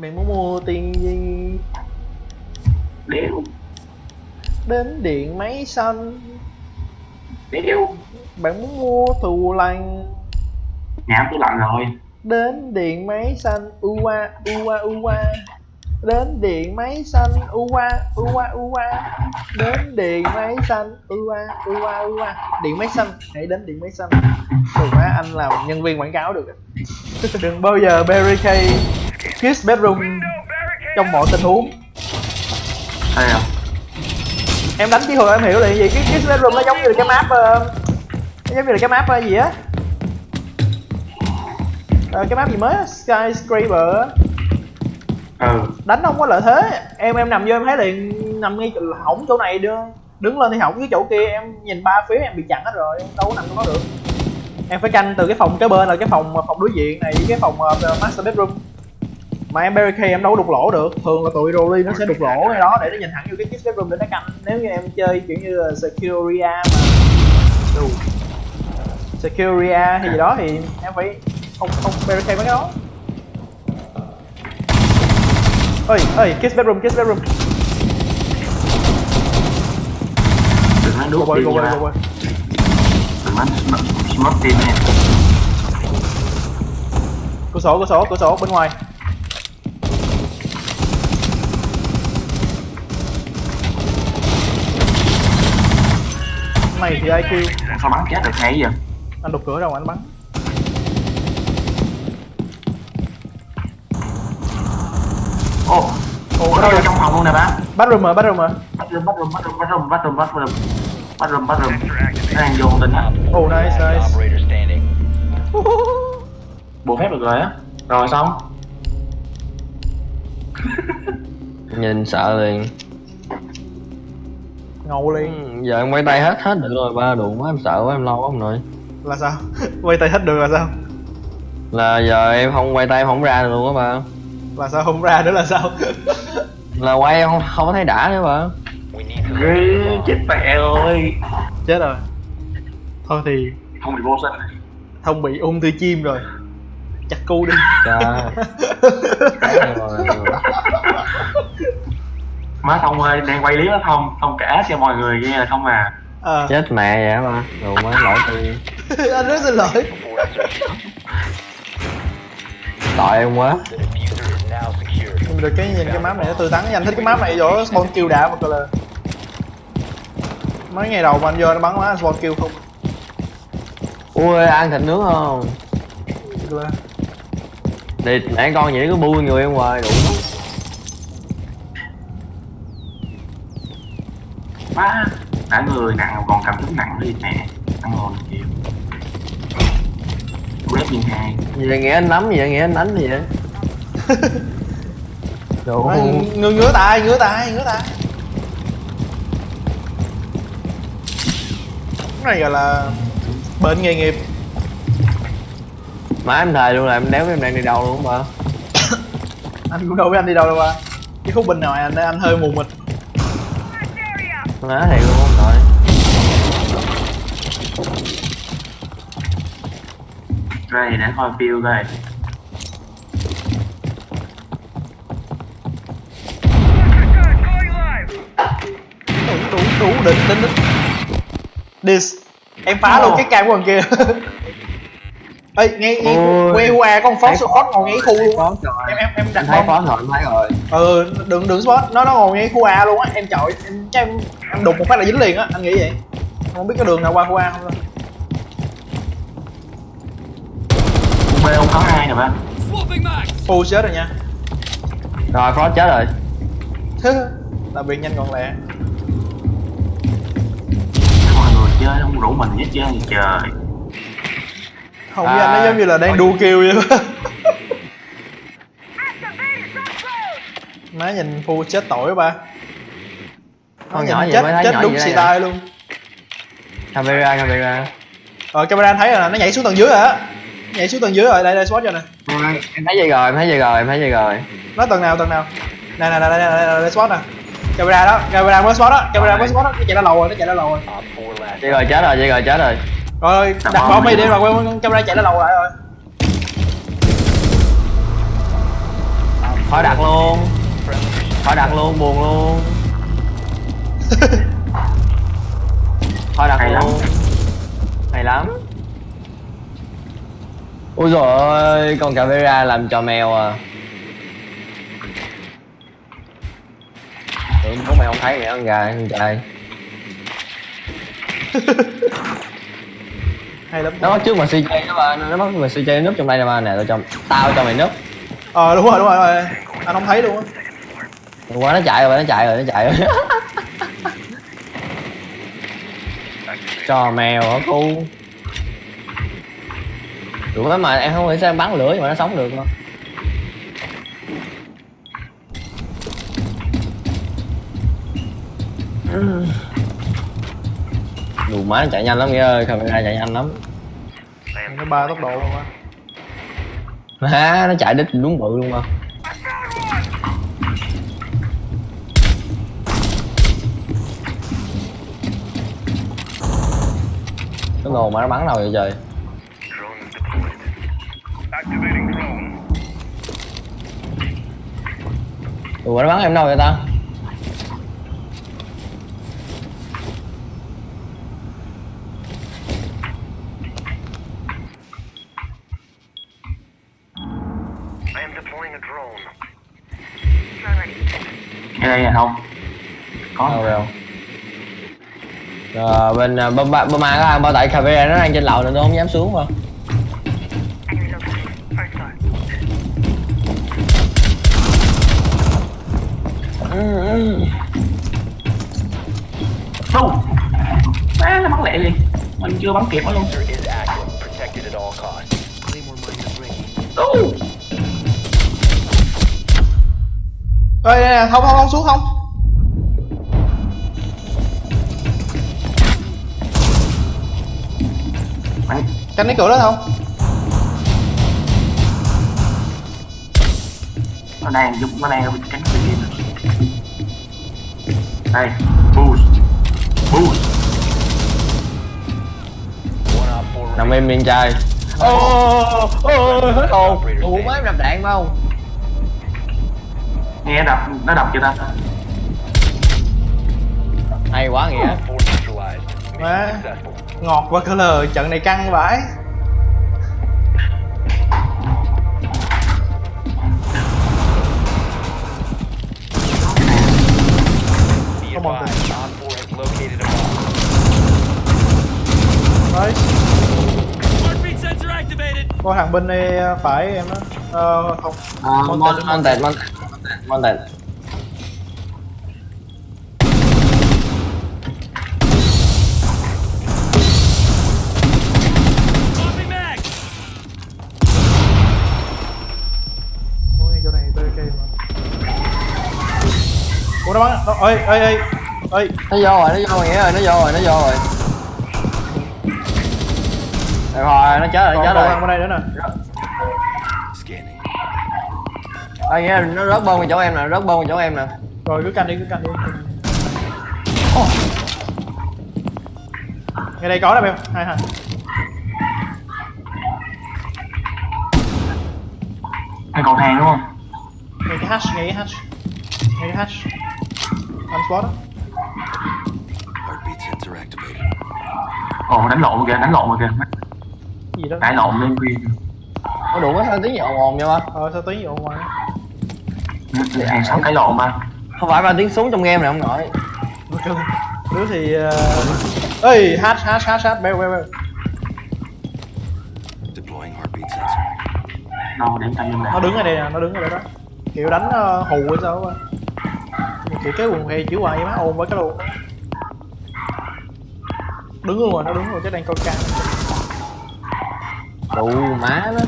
Mày muốn mua tiền gì? Đéo Đến điện máy xanh. Đéo Bạn muốn mua thù lành. Nhà tôi lạnh rồi. Đến điện máy xanh Ua ua ua. Đến điện máy xanh Ua ua ua. Đến điện máy xanh Ua ua ua. Điện máy xanh Hãy đến điện máy xanh. Đừng má anh làm nhân viên quảng cáo được. Đừng bao giờ barricade Kiss bedroom. Trong mọi tình huống. Thấy không? em đánh chí hồi em hiểu là gì? Cái cái bedroom nó giống như là cái map nó giống như là cái map ờ, gì á? Ờ, cái map gì mới á, skyscraper. Ừ. Đánh không có lợi thế. Em em nằm vô em thấy liền nằm ngay chỗ- hỏng chỗ này đưa đứng lên thì hỏng cái chỗ kia. Em nhìn ba phía em bị chặn hết rồi em đâu có nằm trong đó được. Em phải canh từ cái phòng kế bên là cái phòng phòng đối diện này với cái phòng ờ, master bedroom mà em barricade em đâu có đục lỗ được. Thường là tụi Rolly nó sẽ đục lỗ ngay đó để nó nhìn thẳng vô cái kiss bedroom để nó canh. Nếu như em chơi kiểu như là Securia mà Đủ. Securia hay gì đó thì em phải không không barricade mấy cái đó ơi ơi kiss bedroom kiss bedroom Đừng go đuốc boy nha. nói smoke- tim nha. Cửa sổ cửa sổ cửa sổ bên ngoài này thì IQ Sao bắn chết được hay vậy? anh đục cửa đâu mà anh bắn? Ồ ồ Có ở đâu trong phòng luôn nè bác. Bathroom mà bathroom mà Bathroom, bathroom, bathroom, bathroom, bathroom, bathroom. Bathroom, bathroom. Nó đang vô tình á. Oh nice nice. Bộ phép được rồi á. Rồi xong. Nhìn sợ liền ngầu Ừ, liền giờ em quay tay hết hết được rồi ba đụng quá em sợ quá em lo quá ông nội. Là sao? Quay tay hết được là sao? Là giờ em không quay tay em không ra được luôn á ba. Là sao không ra nữa là sao? Là quay em không không có thấy đã nữa to Ghê chết mẹ ơi chết rồi. Thôi thì Không bị vô sinh này. Thông bị ung thư chim rồi. Chặt cu đi. Trời. Rồi Má Thông ơi, đang quay clip đó Thông. Thông kể cho mọi người nghe là không à. À, chết mẹ vậy ba. Đồ má lỗi tôi anh rất xin lỗi. Tội em quá. Nhưng mà được cái nhìn cái map này nó tươi tắn. Anh thích cái map này chỗ spawn kill đã mà gọi là mấy ngày đầu mà anh vô nó bắn má spawn kill không. Ui ăn thịt nướng không? Thì mẹ con vậy cứ bui người em hoài đủ Má Đã người nặng còn cầm súng nặng đi nè Ăn ngon kìa Quét viên hai. Gì vậy nghĩa anh nắm gì vậy nghĩa anh đánh gì vậy. Đồ ngứa ngứa tay ngứa tay ngứa tay. Cái này gọi là bệnh nghề nghiệp. Má em thề luôn là em đéo biết em đang đi đâu luôn ba anh cũng đâu biết anh đi đâu đâu ba. Cái khúc bên ngoài anh anh hơi mù mịt má thiệt luôn ông nội Ray để coi view coi. Đủ đủ đủ đỉnh đỉnh đỉnh. Dis em phá luôn cái cam của thằng kia ê ngay Ôi. quay qua con phó số phó ngồi ngay khu luôn trời. em em em đặt em thấy phó rồi em thấy rồi. Ừ đừng đừng spot. Nó nó ngồi ngay khu A luôn á. Em chọi em chắc em em đụng một phát là dính liền á. Anh nghĩ vậy. Không biết cái đường nào qua khu A không Khu B không có ai nè ba. Phu chết rồi nha. Rồi phó chết rồi. Làm việc nhanh gọn lẹ. Mọi người chơi không rủ mình với chơi trời không À, biết anh nó giống như là đang đua kêu vậy. Má nhìn Phu chết tội ba. Con nhìn nhỏ vậy chết chết nhỏ đúng xì tai luôn. Camera camera. Ờ camera anh thấy rồi nè, nó nhảy xuống tầng dưới rồi á. Nhảy xuống tầng dưới rồi, đây đây spot cho nè. Em thấy vậy rồi em thấy vậy rồi em thấy vậy rồi. Nó tầng nào, tầng nào? Nè nè nè, đây, đây, đây spot nè. Camera đó, camera mới spot đó, camera mới spot đó Nó chạy ra lầu rồi, nó chạy ra lầu rồi. Op 4 last. vậy rồi chết rồi vậy rồi chết rồi Rồi, Đặt bom bom đi mà quên camera chạy ra lầu lại rồi. Khỏi đặt luôn. Khỏi đặt luôn buồn luôn. Khỏi đặt Hay lắm. luôn. Hay lắm. Ui rồi ơi con camera làm trò mèo à. Tưởng bố mày không thấy vậy con gà con trai hay lắm. Nó bắt trước mà CJ đó mà nó bắt mà CJ núp trong đây nè mà nè tao cho tao cho mày núp ờ đúng rồi đúng rồi, đúng rồi. Anh không thấy luôn á. Qua nó chạy rồi nó chạy rồi nó chạy rồi. Cho mèo hả cu? Được lắm mà em không hiểu sao em bắn lửa nhưng mà nó sống được mà. Đủ má nó chạy nhanh lắm nghĩa ơi, camera chạy nhanh lắm nó ba tốc độ luôn á. Má, nó chạy đích đúng bự luôn mà. Cái ngồn mà nó bắn đâu vậy trời? Ủa nó bắn em đâu vậy ta? Ngay đây là không? Đâu Có. rồi không? Rồi bên uh, Boma Boma có ăn bao tại cafe nó đang trên lầu nên tôi không dám xuống ừ. Đâu? Má nó bắn lẹ liền. Mình chưa bắn kịp nó luôn. Đâu? Ơi đây nè không không không xuống không Bắn. canh cái cửa đó không Nó đang giúp nó đang cánh bên kia. nè. Đây. Boost. Boost. Nằm im miệng trai Ô ô hết hồn Ủa má em đập đạn phải không? Nghe đập, nó đập chưa ta? Hay quá nghĩa Má. ngọt và color trận này căng vãi Be Come on, advised, Op 4 has located a bomb. đấy Heartbeat sensor activated. có thằng bên đây phải em đó ờ không À, Mon Monted Monted Monted Mà. Ủa nó bắn nó, ơi ơi ơi ơi Nó vô rồi, nó vô rồi nghĩa ơi, nó vô rồi, nó vô rồi. Được rồi, nó chết rồi, còn chết còn rồi. bên đây nữa nè Ê nghĩa là nó rớt bơm vào chỗ em nè, rớt bơm vào chỗ em nè rồi cứ canh đi cứ canh đi ngay đây có đâu em hai thằng Cái cầu thang đúng không? ngay cái hash ngay cái hash ngay cái hash anh spot đó Heartbeat sensor activated. Ồ, đánh lộn kìa, đánh lộn kìa. Cái gì đó Cãi lộn lên khuya. Có đủ có sao tiếng gì ồn ồn vậy ba ờ sao tí vậy Hàng xóm cãi lộn mà. Không phải ba tiếng súng trong game này không nổi Ok. đứa thì ờ, ơi Deploying heartbeat sensor. Đâu, để tay lên nó đứng ở đây nè nó đứng ở đây đó. Kiểu đánh uh, hù hay sao á kiểu cái quần hay chữ hoài má ồn với cái luôn đứng luôn rồi nó đứng rồi chứ đang coi cam Đủ má nó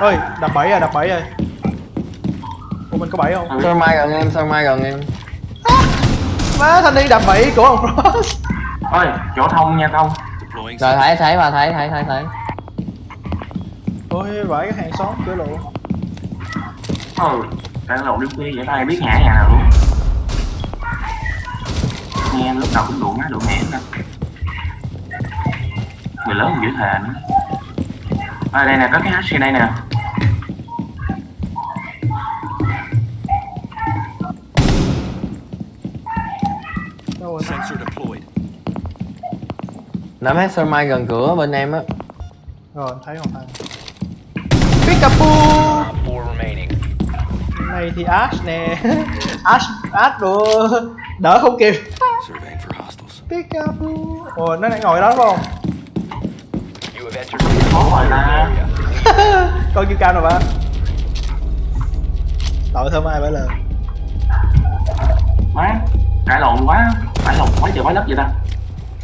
ơi đập bảy rồi đập bảy rồi ủa mình có bảy không Sao mai gần em, sao mai gần em má thanh đi đập bảy của ông Frost Ôi, chỗ thông nha thông. Deploying Rồi thấy, thấy ba thấy, thấy, thấy, thấy ôi vãi cái hàng xóm cửa lộ Ừ, cãi lộn đến khuya vậy ai biết ngã nhà nào luôn. Nghe lúc đầu cũng đụng á, đụng hẻm nè. Người lớn dữ thề nữa. À, đây nè, có cái hash đây nè. Nắm hết sơ mai gần cửa bên em á. Rồi thấy không 4 remaining. này thì Ash nè. Ash Ash đồ đỡ không kịp. Pikachu ồ nó đang ngồi đó phải không? Ủa rồi area. con kêu cao rồi ba tội thơm ai bởi lời má cãi lộn quá. Cãi lộn quá trời quá đất vậy ta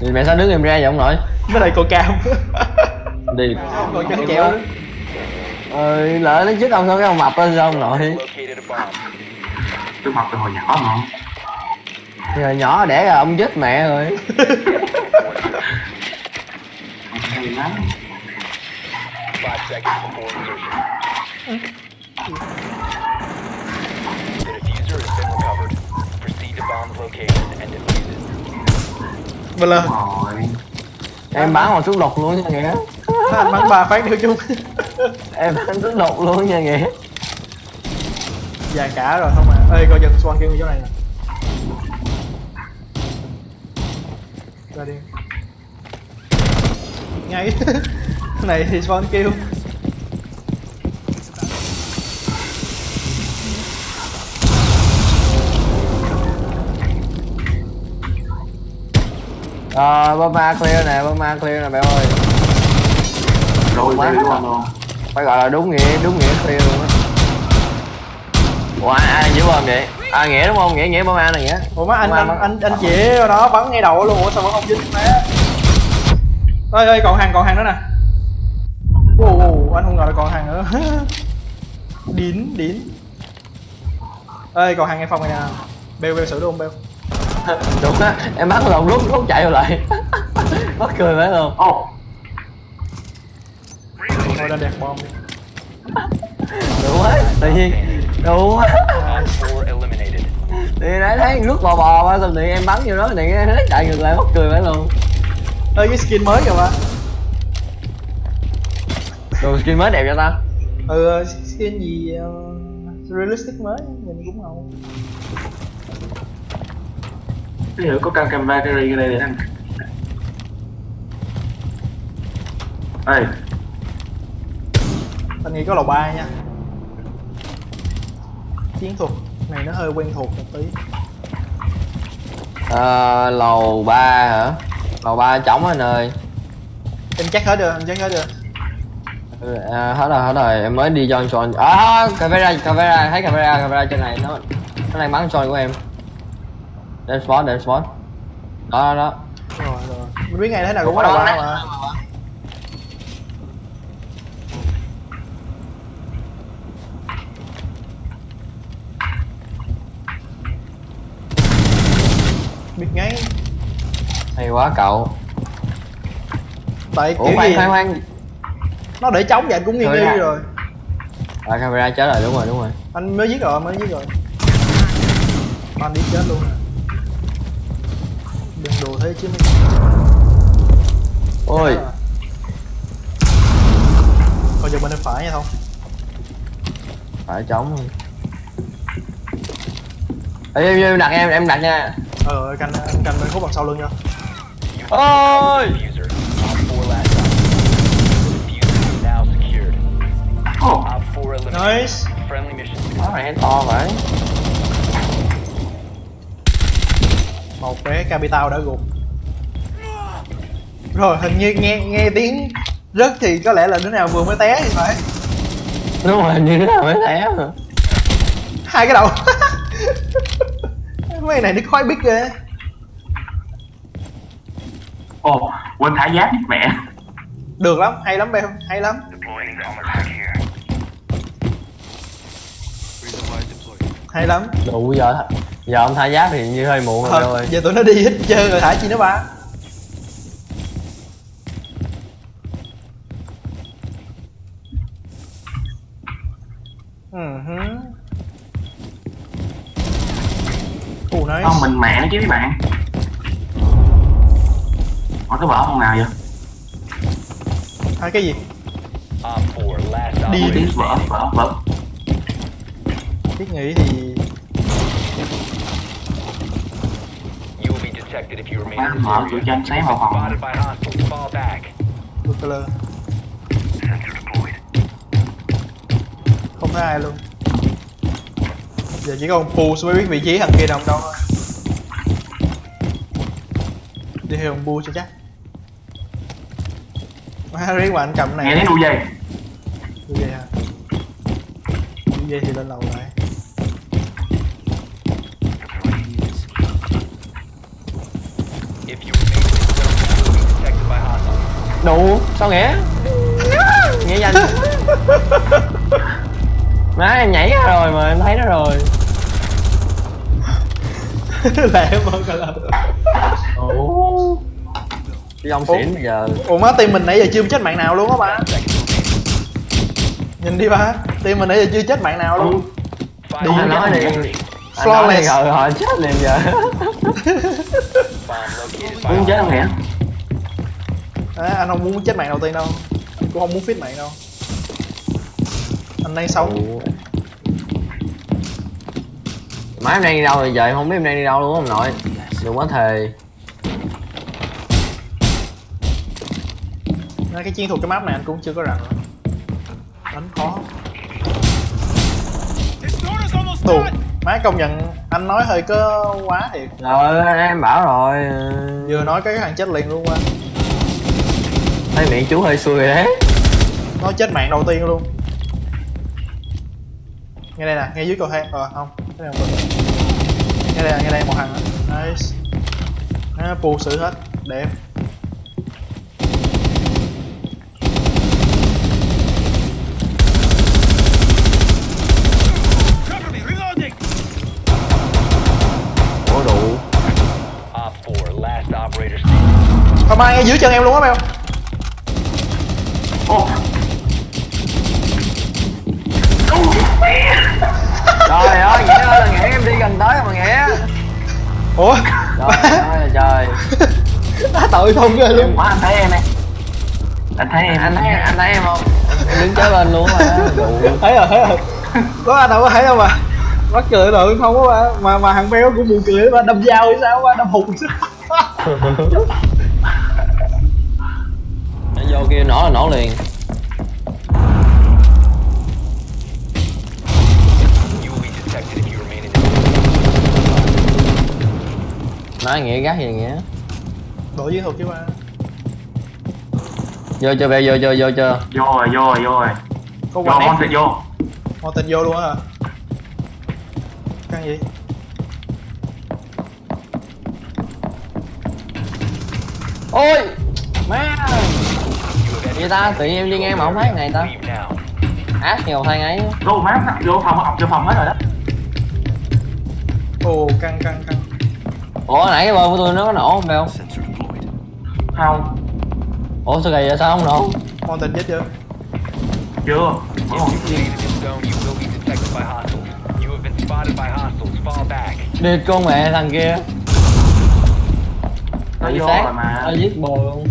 thì mẹ sao đứng em ra vậy ông nội với lại con cam đi còn chân nữa ờ lỡ nó chết ông sao cái ông mập lên sao ông nội bomb. tôi mập từ hồi nhỏ mà Giờ nhỏ đẻ ra ông chết mẹ rồi. The diffuser has been recovered. Proceed to bomb's location and defuse it. Lời rồi. Em bắn một súng độc luôn nha nghĩa anh bắn ba phát đưa chung. Em bắn súng độc luôn nha nghĩa vàng cả rồi không à. Ê coi chừng swan kêu chỗ này nè. Ra đi. Ngay. Này thì swan kêu ờ Burma clear nè Burma clear nè bé ơi. Rồi Quá. đi luôn luôn. phải gọi là đúng nghĩa đúng nghĩa clear luôn á. Ủa ai ai giữ bom vậy? À nghĩa đúng không? Nghĩa nghĩa Burma này nghĩa. Ủa má anh anh bắn- anh anh chỉ ở đó bắn ngay đầu luôn. Ủa sao vẫn không dính má? Ơi ơi còn hàng còn hàng nữa nè. Ồ anh không ngờ là còn hàng nữa. Điến điến ơi còn hàng ngay phòng này nè. Bêu bêu xử luôn bêu đúng á em bắn lộn rút rút chạy vô lại. Mắc cười phải luôn ô thôi lên đẹp bom đủ quá tự nhiên. Đủ quá. Thì nãy thấy rút bò bò qua xong thì em bắn vô đó thì nghe thấy chạy ngược lại mắc cười phải luôn ơi cái skin mới kìa ba. Đồ skin mới đẹp cho ta. Ừ skin gì uh, realistic mới nhìn cũng ngầu cái hiểu có cam camera cái đây để anh ê anh nghĩ có lầu ba nha. Chiến thuật này nó hơi quen thuộc một tí. Ờ lầu ba hả? Lầu ba trống anh ơi. Em chắc hết chưa em chắc hết chưa Ừ, à, hết rồi hết rồi. Em mới đi join join à camera camera thấy camera camera trên này. Nó nó đang bắn join của em đem spot đem spot đó đó đó. Rồi rồi. Mình biết ngày thế nào cũng có lầu ba mà. Biết ngay. Hay quá cậu. Tại ủa kiểu khoan gì? khoan khoan. Nó để trống vậy cũng nghi Thôi nghi ra. rồi. À camera chết rồi đúng rồi đúng rồi. Anh mới giết rồi mới giết rồi. Anh đi chết luôn nè đùa thế chứ mấy ôi coi giờ bên tay phải nha không phải trống luôn Ê, em, em đặt em em đặt nha ờ canh anh canh bên khúc bằng sau lưng nha ôi Diffuser. Op 4 last stop. The diffuser is now secured. ô Op 4 eliminated. nice Friendly mission nó này to vậy một bé capital đã gục. Rồi hình như nghe nghe tiếng rớt thì có lẽ là đứa nào vừa mới té thì phải. Đúng rồi như thế nào mới té mà. Hai cái đầu. Mấy này nó khói biết ghê. Ô quên thả giáp mẹ. Được lắm hay lắm beo hay lắm. Hay lắm. Đủ giờ giờ ông thay giáp thì như hơi muộn rồi Thôi, giờ tụi nó đi hết trơn rồi thả chi nó ba Ừ hứ. Không mình mẹ nó chứ mấy bạn có cái vợ không nào vậy À, cái gì? Op 4 last Đi. tiếng vỡ vỡ vỡ Thiết nghĩ thì Detected if you remain in this area. spotted by hostiles. Fall back. Không thấy ai luôn. Giờ chỉ còn Pools mới biết vị trí thằng kia nằm đâu thôi. Đi theo Pools cho chắc. Má riết mà anh cầm cái nghe này tiếng đu dây. Như vậy hả? Như vậy thì lên lầu lại If you remain in this zone, you will be detected by hostiles. Đủ sao nghĩa nghĩa nhanh má em nhảy ra rồi mà em thấy nó rồi. lẹ mà cả lần ủa cái dòng xỉn bây giờ. Ủa má team mình nãy giờ chưa chết mạng nào luôn á ba? Nhìn đi ba. Team mình nãy giờ chưa chết mạng nào luôn. Five Đi anh nói đi. seconds. anh nói đi Flawless. họ chết liền giờ. Muốn chết không hostiles. À, anh không muốn chết mạng đầu tiên đâu. Anh cũng không muốn fit mạng đâu. Anh đang sống. Má em đang đi đâu rồi giờ em không biết em đang đi đâu luôn ông nội. Đừng có thề. Nói cái chiến thuật cái map này anh cũng chưa có rành đánh khó. Tù. Má công nhận anh nói hơi có quá thiệt. Rồi em bảo rồi. Vừa nói cái thằng chết liền luôn qua thấy miệng chú hơi xui rồi đấy. Nói chết mạng đầu tiên luôn. Nghe đây nè nghe dưới cầu thang. Ờ không cái này không được. Nghe đây nè nghe đây một thằng nữa. nice. Nó bù xử hết. Đẹp. Ủa đủ. Op 4, last operator standing. không ai nghe dưới chân em luôn á mèo trời ơi nghĩa ơi là nghĩa em đi gần tới mà nghĩa. Ủa? Trời ơi là trời. Á, tội không ghê luôn. Quá anh thấy em nè anh thấy em. Anh thấy anh thấy em không? Em đứng kế bên luôn mà thấy rồi thấy rồi. Có anh đâu có thấy đâu mà. Mắc cười rồi không có mà mà, mà thằng béo cũng buồn cười mà đâm dao hay sao? Mà đâm hụt vô kia nổ là nổ liền. Nói nghĩa gắt gì nghĩa? Đổi chiến thuật chứ mà vô chưa về vô vô vô chưa vô rồi vô rồi vô rồi. Có vô ép sẽ vô. Hồ tình vô luôn á hả? Căn gì ôi! Má vậy ta tự nhiên em đi ngang mà không thấy này ta. Ác nhiều thang ấy. Vô má vô phòng học vô phòng hết rồi đó. Ồ căng căng căng. Ủa nãy cái bơ của tôi nó có nổ không phải không không. Ủa sao kỳ vậy? Sao không nổ? Hồ tình chết chưa? Chưa. Đi con mẹ thằng kia. Nó vô sát. rồi mà. Nó giết bồ luôn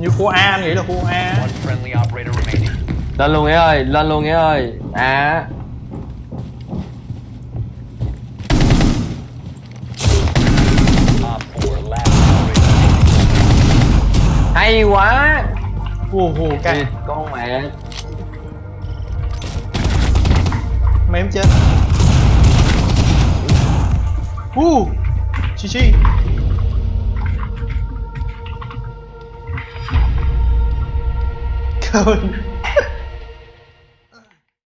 Như khu A nghĩ là khu A. One friendly operator remaining. lên luôn nghĩa ơi lên luôn nghĩa ơi. À. Op 4, last operator standing. hay quá. Hù hù căng con mẹ. Mém chết. Hù Chi chi sound.